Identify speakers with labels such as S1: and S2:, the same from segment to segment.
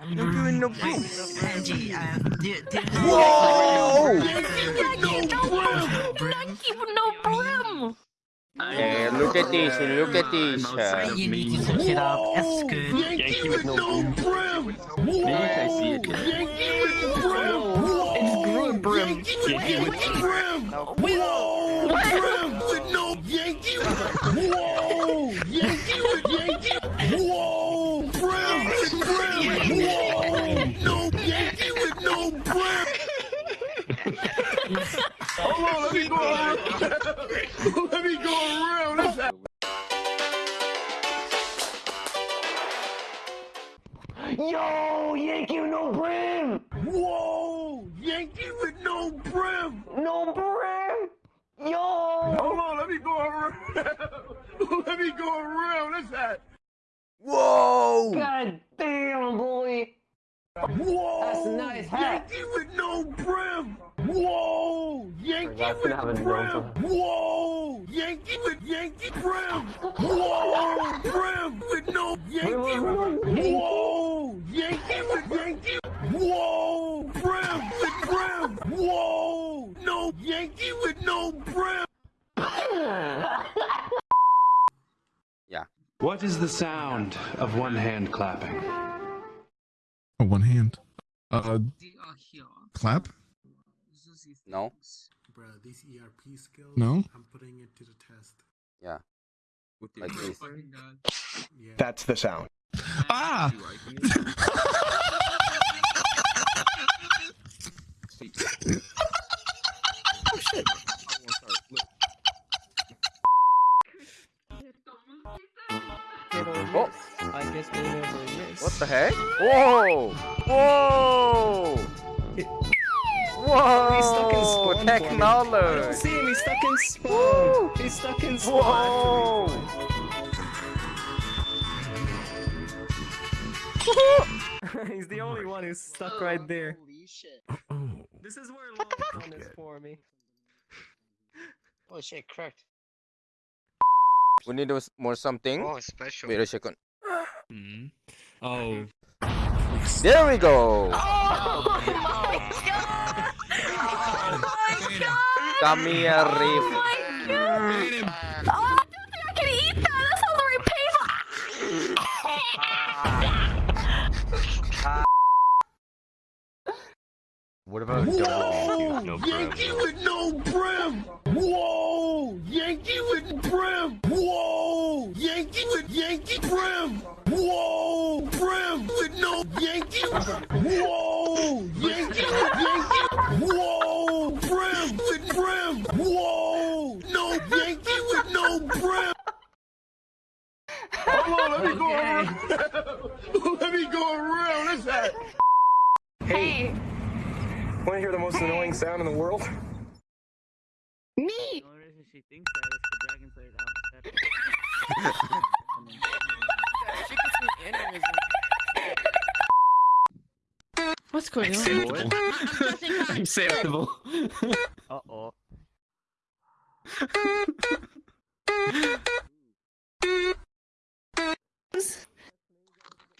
S1: I'm doing no brim.
S2: Angie, uh, do, do,
S1: Whoa!
S3: no brim.
S1: Hey, look at this, look at this. uh,
S2: You need to switch it up. That's good.
S4: Yankee with no brim. Maybe I see it.
S5: Yankee with brim.
S3: It's good brim.
S4: Yankee with
S5: Brim. Whoa. Brim with no Yankee. Whoa. Hold on, let me go around. let me go around. That's.
S6: Yo, Yankee with no brim!
S5: Whoa. Yankee with no brim.
S6: No brim! Yo!
S5: Hold on, let me go around. let me go around. That's that.
S1: Whoa!
S6: God damn, boy!
S5: Whoa!
S6: That's a nice hat.
S5: Yankee with no brim. Whoa! Yankee with
S6: gonna have a
S5: brim. Whoa! Yankee with Yankee brim. Whoa! Brim with no Yankee. Whoa! Yankee with Yankee. Whoa! Brim with brim. Whoa! No Yankee with no brim. Yeah.
S7: What is the sound of one hand clapping?
S8: Oh, one hand. Uh,
S2: They are here.
S8: clap?
S2: Zuzi
S1: No.
S2: thinks.
S5: Bro, these ERP skills.
S8: No?
S5: I'm putting it to the test.
S1: Yeah. Like
S2: Oh
S1: this.
S2: fucking god.
S5: Yeah.
S4: That's the sound.
S8: Ah!
S1: Oh,
S6: I guess we never miss.
S1: what the heck? Whoa! Whoa! Whoa!
S6: He's stuck in spawn for me. I don't see him, he's stuck in spawn! He's stuck in spawn!
S1: Whoa!
S6: he's the only one who's stuck right oh, there.
S2: Holy shit.
S6: This is where long is for me.
S2: Oh shit, cracked.
S1: We need more something.
S2: Oh, special.
S1: Wait a second. Mm-hmm.
S7: Oh,
S1: There we go! Oh, Come here, oh Reef.
S3: Oh, I don't think I can eat that. That sounds very painful.
S1: What about
S5: Whoa!
S4: no brim.
S5: Yankee with no brim. Whoa! Yankee with brim. Whoa! Yankee with Yankee brim. Whoa! Brim with no Yankee. Whoa! Yankee with Yankee. Whoa! Brim with brim. Whoa! No Yankee with no brim. Hold on, let me go around. let me go around. That's that.
S3: Hey,
S4: Want to hear the most annoying sound in the world?
S3: me.
S9: she thinks that is the Dragon Slayer down.
S3: What's going on?
S7: acceptable.
S9: Uh oh.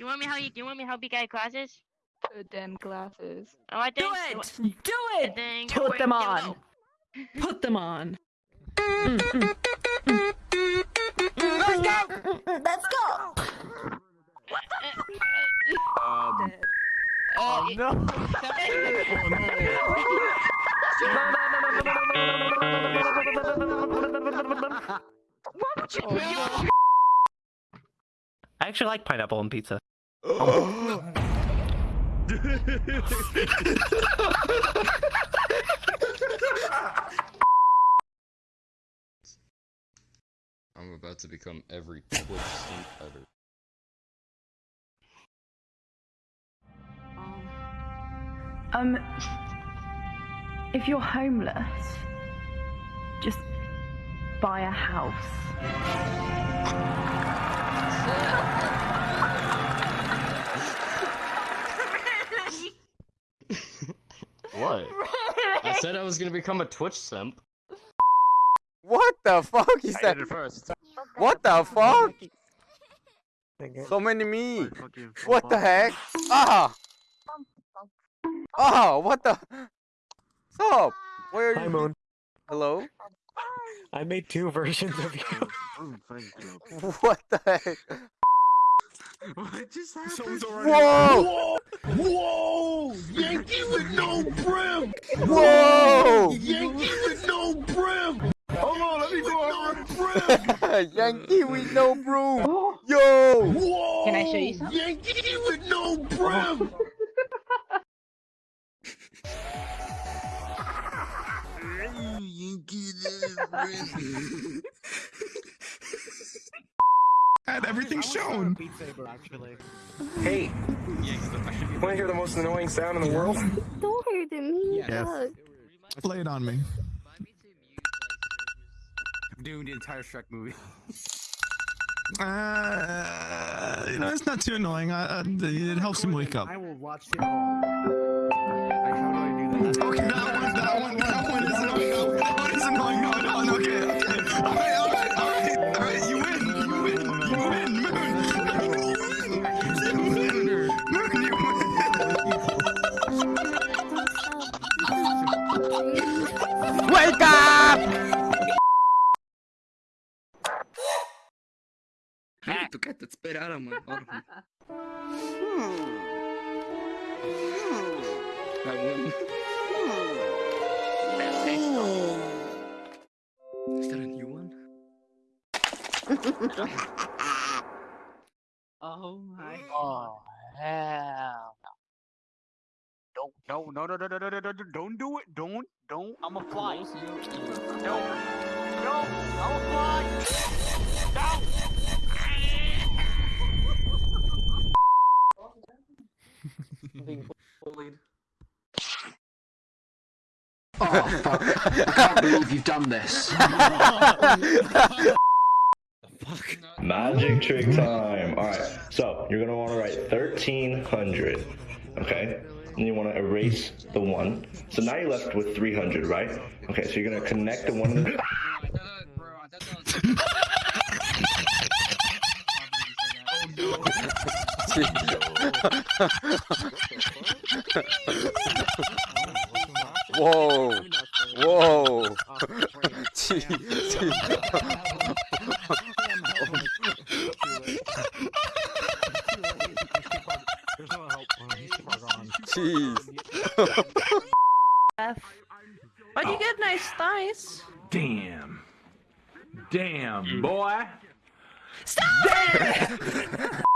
S3: You want me how you? Do you want me how big I glasses?
S10: Put them glasses.
S3: Oh, I
S10: Do
S3: think.
S10: it! Do
S3: I
S10: it!
S3: think.
S10: Put them on. Put them on. Let's go! Let's go!
S7: Um,
S3: Oh no!
S10: What would you do?
S9: I actually like pineapple on pizza.
S11: I'm about to become every Twitch simp ever.
S10: Um, if you're homeless, just buy a house.
S11: What? I said I was gonna become a Twitch simp.
S1: What the fuck is
S11: I
S1: that?
S11: did it first.
S1: What the fuck? So many me. What the heck? Ah! Ah! What the? Stop! Where are
S6: Hi,
S1: you?
S6: Moon.
S1: Hello?
S6: I made two versions of you.
S1: What the heck?
S5: What just happened?
S1: Whoa!
S12: Whoa! Yankee with no brim!
S1: Whoa!
S12: Yankee with no brim! Hold on, let me go over.
S1: Yankee with no broom. Yo!
S12: Whoa!
S3: Can I show you something?
S12: Yankee with no brim!
S8: Had everything shown.
S6: Hey, you want to hear the most annoying sound in the world?
S3: Don't hurt me.
S8: Yes. Play it on me.
S5: I'm doing the entire Shrek movie.
S8: Uh, you know, it's not too annoying. Uh, uh, it helps him wake up.
S5: I will watch it all. Like, how do I do that?
S8: Okay, that one, that one, that one
S5: espíritu que te espera a. Is that a new one? oh my
S2: Oh hell.
S5: Don't no no no no no no no don't do it. Don't don't I'ma fly. No. No, I'ma fly.
S2: Being bullied.
S4: Oh, fuck. I can't believe you've done this.
S13: Magic trick time. Alright, so you're gonna wanna write 1300. Okay? And you wanna erase the one. So now you're left with 300, right? Okay, so you're gonna connect the one.
S1: Oh, Whoa! Whoa! Gee, gee. Jeez.
S14: But you get nice thighs.
S7: Damn. Damn, boy.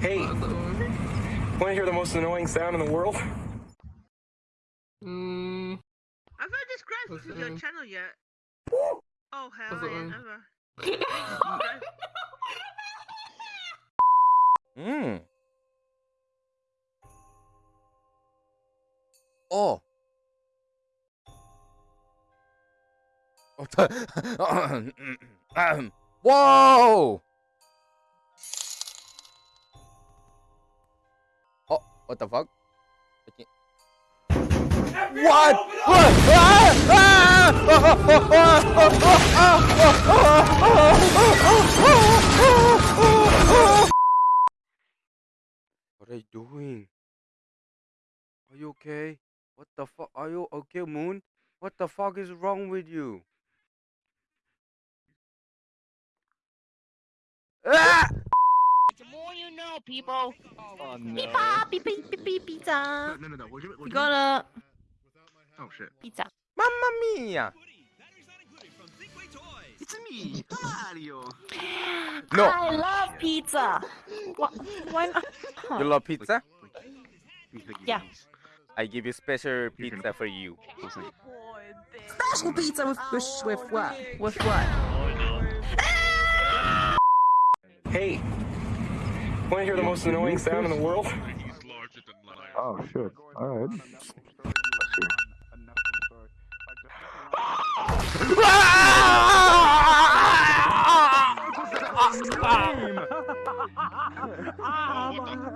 S6: Hey, want to hear the most annoying sound in the world?
S2: Mm.
S3: I've not described to your channel yet. Oh hell yeah, never.
S1: Hmm. Oh. What the- Whoa! Oh, what the fuck? What? What? Ah! Ah! What are you doing? Are you okay? What the fuck? Are you okay, Moon? What the fuck is wrong with you? Ah!
S3: The more you know, people.
S5: Oh
S14: Pizza, beep, beep, beep, beep, pizza.
S5: No, no, no. We'll do it. We'll
S14: We
S5: do it.
S14: got a
S5: Oh shit.
S14: pizza.
S1: Mamma mia!
S5: It's me, Mario.
S1: No.
S14: I love pizza. Why, why not?
S1: You love pizza?
S14: Yeah.
S1: I give you special pizza for you.
S14: Special pizza with with, with what? With what?
S6: Hey, want to hear the most annoying sound in the world?
S13: Oh, shit. Alright.
S5: Ah, my-